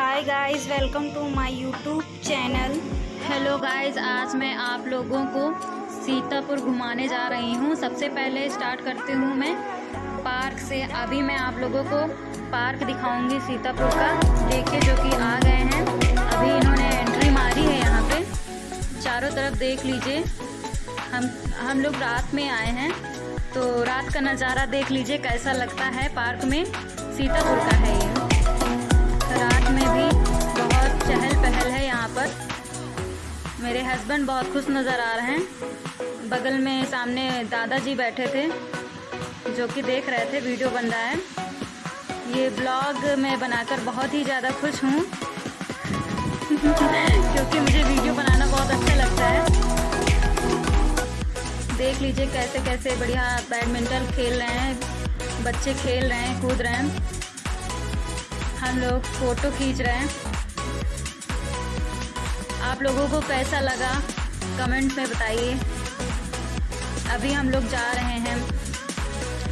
Hi guys welcome to my YouTube channel hello guys आज मैं आप लोगों को सीतापुर घुमाने जा रही हूँ। सबसे पहले स्टार्ट करती हूँ मैं पार्क से। अभी मैं आप लोगों को पार्क दिखाऊँगी सीतापुर का। देखिए जो कि आ गए हैं। अभी इन्होंने एंट्री मारी है यहाँ पे। चारों तरफ़ देख लीजिए। हम हम लोग रात में आए हैं। तो रात का नज़ारा देख लीजिए कैसा लगता है पार्क में। सीतापुर का है ये। मेरे हस्बैंड बहुत खुश नज़र आ रहे हैं। बगल में सामने दादाजी बैठे थे, जो कि देख रहे थे, वीडियो बन रहा है। ये ब्लॉग मैं बनाकर बहुत ही ज़्यादा खुश हूँ। क्योंकि मुझे वीडियो बनाना बहुत अच्छा लगता है। देख लीजिए कैसे कैसे बढ़िया बैडमिंटन खेल रहे हैं, बच्चे खेल रहे हैं, कूद रहे हैं। हम लोग फ़ोटो खींच रहे हैं। लोगों को कैसा लगा? कमेंट में बताइए। अभी हम लोग जा रहे हैं।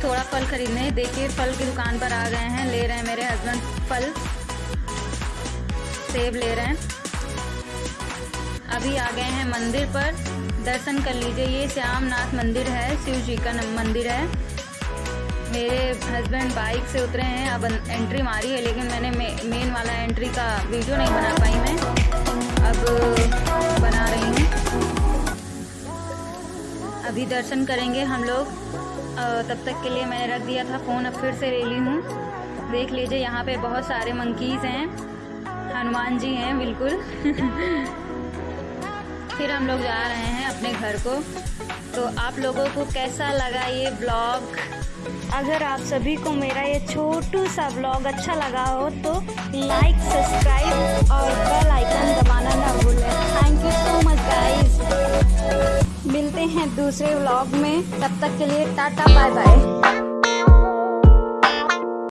थोड़ा फल खरीदने। देखिए, फल की दुकान पर आ गए हैं। ले रहे हैं मेरे हस्बैंड फल। सेब ले रहे हैं। अभी आ गए हैं मंदिर पर। दर्शन कर लीजिए। ये श्यामनाथ मंदिर है। शिव जी का मंदिर है। मेरे हस्बैंड बाइक से उतरे हैं। अब एंट्री मारी है, लेकिन मैंने मेन वाला एंट्री का वीडियो नहीं बना पाई। मैं अब बना रही हूँ। अभी दर्शन करेंगे हम लोग। तब तक के लिए मैंने रख दिया था फ़ोन, अब फिर से ले ली हूँ। देख लीजिए, यहाँ पे बहुत सारे मंकीज़ हैं। हनुमान जी हैं, बिल्कुल। फिर हम लोग जा रहे हैं अपने घर को। तो आप लोगों को कैसा लगा ये ब्लॉग अगर आप सभी को मेरा ये छोटू सा ब्लॉग अच्छा लगा हो तो लाइक सब्सक्राइब और बेल आइकन दूसरे व्लॉग में तब तक के लिए टाटा बाय बाय